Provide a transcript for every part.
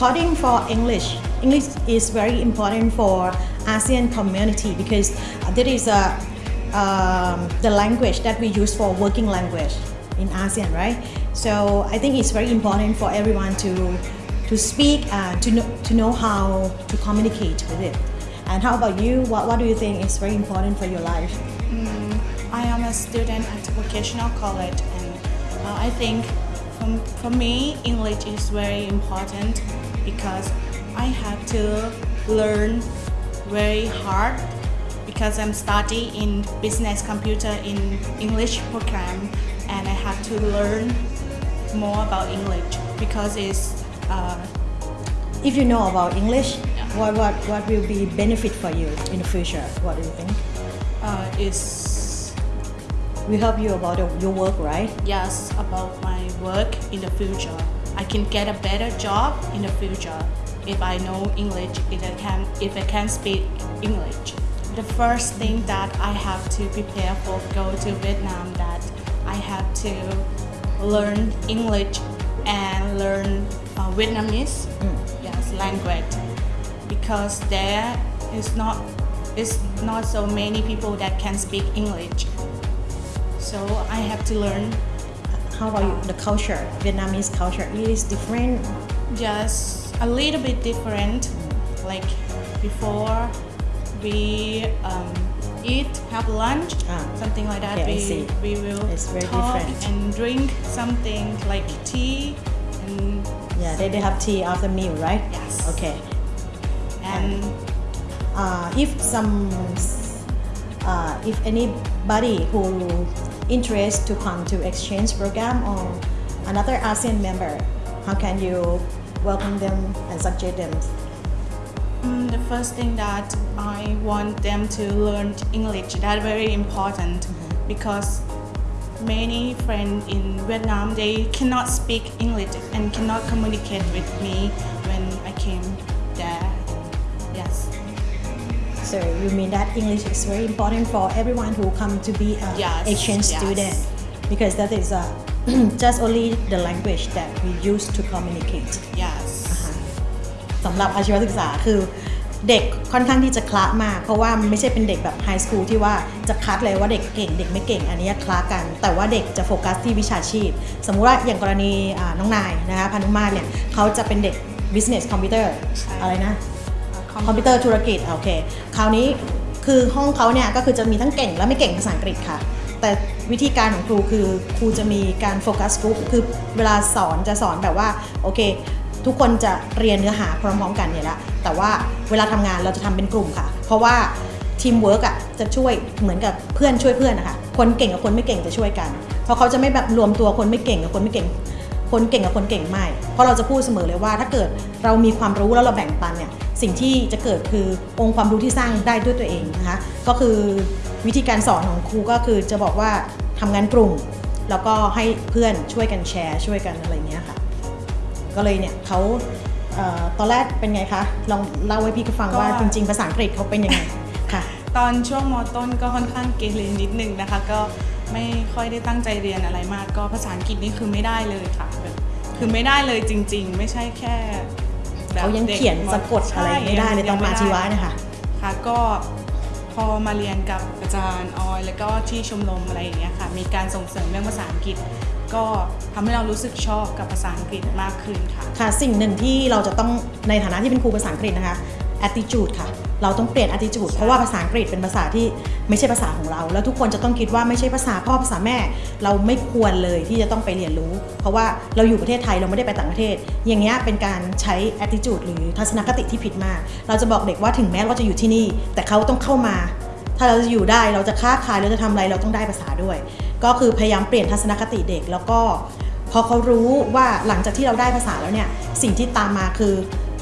according for English, English is very important for ASEAN community because that is a, um, the language that we use for working language in ASEAN, right? So I think it's very important for everyone to to speak and to know, to know how to communicate with it. And how about you? What, what do you think is very important for your life? I am a student at vocational college and uh, I think for, for me English is very important because I have to learn very hard because I'm studying in business computer in English program and I have to learn more about English because it's uh, If you know about English, what, what, what will be benefit for you in the future? What do you think? uh, it's Will help you about your- work, right? yes about my work in the future. I can get a better job in the future if I know English. If I can, if I can speak English. The first thing that I have to prepare for go to Vietnam that I have to learn English and learn uh, Vietnamese. Yes, language because there is not is not so many people that can speak English. So I have to learn How about you? the culture? Vietnamese culture it is different. just a little bit different. Like before we um, eat, have lunch, Ah. something like that. I we we will It's very talk different. and drink something like tea and Yeah, they, they have tea after meal, right? Yes. Okay. and Uh, if some, uh, if anybody who interest to come to exchange program or another ASEAN member, how can you welcome them and suggest them? Mm, the first thing that I want them to learn English that's very important because many friends in Vietnam they cannot speak English and cannot communicate with me when I came there. Yes. So you mean that English is very important for everyone who come to be a Yes, exchange yes. student because that is uh, just only the language that we use to communicate. Yes. สำหรับอาชีวศึกษาคือเด็กค่อนข้างที่จะคละมาก เพราะว่ามันไม่ใช่เป็นเด็กแบบไฮสคูลที่ว่าจะคัดเลยว่าเด็กเก่งเด็กไม่เก่งอันนี้คละกัน แต่ว่าเด็กจะโฟกัสที่วิชาชีพ สมมุติว่าอย่างกรณีอ่าน้องนายนะคะพานุมาตรเนี่ยเขาจะเป็นเด็ก business computer ใช่อะไรนะ Uh, คอมพิวเตอร์ธุรกิจโอเคคราวนี้คือห้องเขาเนี่ยก็คือจะมีทั้งเก่งและไม่เก่งภาษาอังกฤษค่ะ แต่วิธีการของครูคือครูจะมีการโฟกัสกลุ่มคือเวลาสอนจะสอนแบบว่าโอเค ทุกคนจะเรียนเนื้อหาพร้อมๆกันเนี่ยแหละแต่ว่าเวลาทำงานเราจะทำเป็นกลุ่มค่ะ เพราะว่าทีมเวิร์กอะจะช่วยเหมือนกับเพื่อนช่วยเพื่อนนะคะคนเก่งกับคนไม่เก่งจะช่วยกัน เพราะเขาจะไม่แบบรวมตัวคนไม่เก่งกับคนไม่เก่ง คนเก่งกับคนเก่งไม่ เพราะเราจะพูดเสมอเลยว่า ถ้าเกิดเรามีความรู้แล้วเราแบ่งปันเนี่ยสิ่งที่จะเกิดคือองค์ความรู้ที่สร้างได้ด้วยตัวเองนะคะก็คือวิธีการสอนของครูก็คือจะบอกว่าทำงานกลุ่ม แล้วก็ให้เพื่อนช่วยกันแชร์ ช่วยกันอะไรเงี้ยค่ะ ก็เลยเนี่ยเขาเอ่อตอนแรกเป็นไงคะลองเล่าให้พี่ก็ฟังว่าก็จริงๆภาษาอังกฤษเขาเป็นยังไงค่ะ ตอนช่วงมต้นก็ค่อนข้างเกเรนิดนึงนะคะก็ ไม่ค่อยได้ตั้งใจเรียนอะไรมาก ก็ภาษาอังกฤษนี่คือไม่ได้เลยค่ะแบบคือไม่ได้เลยจริง ๆ ไม่ใช่แค่แบบเขายังด็กเขียนสะกดอะไรไม่ได้เลยตอนมาชีวะเนะคะค่ะก็พอมาเรียนกับอาจารย์ออย แล้วก็ที่ชมรมอะไรอย่างเงี้ยค่ะ มีการส่งเสริมเรื่องภาษาอังกฤษ ก็ทำให้เรารู้สึกชอบกับภาษาอังกฤษมากขึ้นค่ะ ค่ะ สิ่งหนึ่งที่เราจะต้องในฐานะที่เป็นครูภาษาอังกฤษนะคะ attitude ค่ะ เราต้องเปลี่ยน attitude เพราะว่าภาษาอังกฤษเป็นภาษาที่ไม่ใช่ภาษาของเรา แล้วทุกคนจะต้องคิดว่าไม่ใช่ภาษาพ่อภาษาแม่ เราไม่ควรเลยที่จะต้องไปเรียนรู้ เพราะว่าเราอยู่ประเทศไทยเราไม่ได้ไปต่างประเทศ อย่างเงี้ยเป็นการใช้ attitude หรือทัศนคติที่ผิดมาก เราจะบอกเด็กว่าถึงแม้เราจะอยู่ที่นี่ แต่เขาต้องเข้ามา ถ้าเราจะอยู่ได้เราจะค้าขายเราจะทำอะไรเราต้องได้ภาษาด้วย ก็คือพยายามเปลี่ยนทัศนคติเด็กแล้วก็พอเขารู้ว่าหลังจากที่เราได้ภาษาแล้วเนี่ยสิ่งที่ตามมาคือ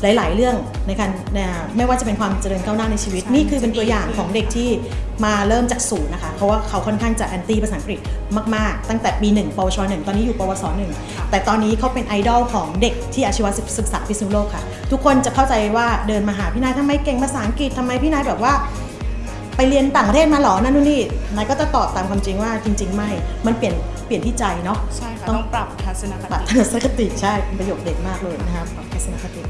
หลาย ๆ เรื่องในการเนี่ยไม่ว่าจะเป็นความเจริญก้าวหน้าในชีวิตใช่นี่คือเป็นตัวอย่างจะดีขึ้นของเด็กที่มาเริ่มจากศูนย์นะคะ เพราะว่าเขาค่อนข้างจะแอนตี้ภาษาอังกฤษมาก ๆ ตั้งแต่ปี1ปวช1ตอนนี้อยู่ปวส1แต่ตอนนี้เขาเป็นไอดอลของเด็กที่อาชีวศึกษาพิษณุโลกค่ะ ทุกคนจะเข้าใจว่าเดินมาหาพี่นายทำไมเก่งภาษาอังกฤษทำไมพี่นายแบบว่าไปเรียนต่างประเทศมาเหรอนั่นนู่นนี่นายก็จะตอบตามความจริงว่าจริง ๆ ไม่ มันเปลี่ยนเปลี่ยนที่ใจเนาะใช่ค่ะต้องต้องปรับทัศนคปรับติทัศนคติใช่เป็นประโยคเด็ดมากเลยนะครับปรับทัศนคติ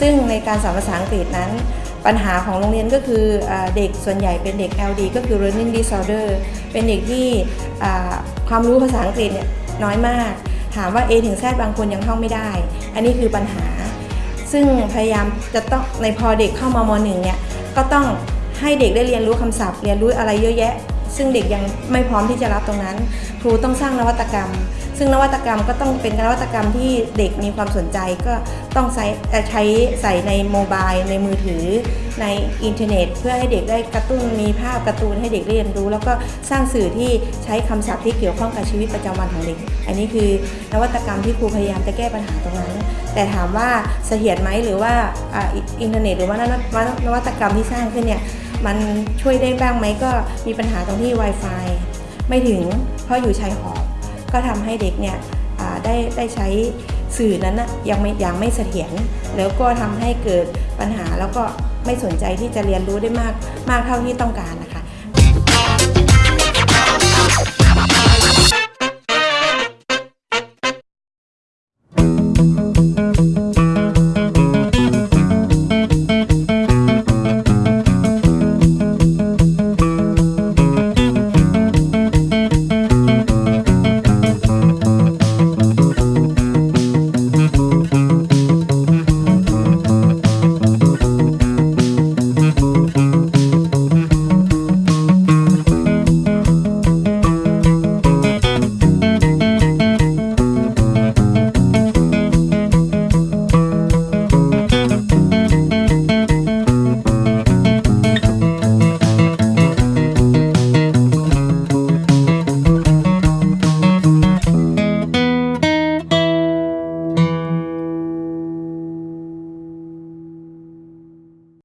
ซึ่งในการสอนภาษาอังกฤษนั้น ปัญหาของโรงเรียนก็คืออเด็กส่วนใหญ่เป็นเด็ก LD ก็คือ learning disorder เป็นเด็กที่ความรู้ภาษาอังกฤษเนี่ยน้อยมาก ถามว่า A ถึง Z บางคนยังท่องไม่ได้ อันนี้คือปัญหา ซึ่งพยายามจะต้องในพอเด็กเข้ามาม.หนึ่งเนี่ยก็ต้องให้เด็กได้เรียนรู้คำศัพท์ เรียนรู้อะไรเยอะแยะ ซึ่งเด็กยังไม่พร้อมที่จะรับตรงนั้น ครูต้องสร้างนวัตกรรม ซึ่งนวัตกรรมก็ต้องเป็นนวัตกรรมที่เด็กมีความสนใจก็ต้องใช้ใช้ใส่ใน mobile ในมือถือ ในอินเทอร์เน็ต เพื่อให้เด็กได้กระตุ้นมีภาพการ์ตูนให้เด็กเรียนรู้ แล้วก็สร้างสื่อที่ใช้คำศัพท์ที่เกี่ยวข้องกับชีวิตประจำวันของเด็ก อันนี้คือนวัตกรรมที่ครูพยายามจะแก้ปัญหาตรงนั้น แต่ถามว่าเสถียรไหมหรือว่าอินเทอร์เน็ต หรือว่านวัตวัตกรรมที่สร้างขึ้นเนี่ยมันช่วยได้บ้างไหมก็มีปัญหาตรงที่ Wi-Fi ไม่ถึงเพราะอยู่ชายขอบ ก็ทำให้เด็กเนี่ยได้ได้ใช้สื่อนั้นนะยังไม่ยังไม่เสถียรแล้วก็ทำให้เกิดปัญหาแล้วก็ไม่สนใจที่จะเรียนรู้ได้มากมากเท่าที่ต้องการนะคะ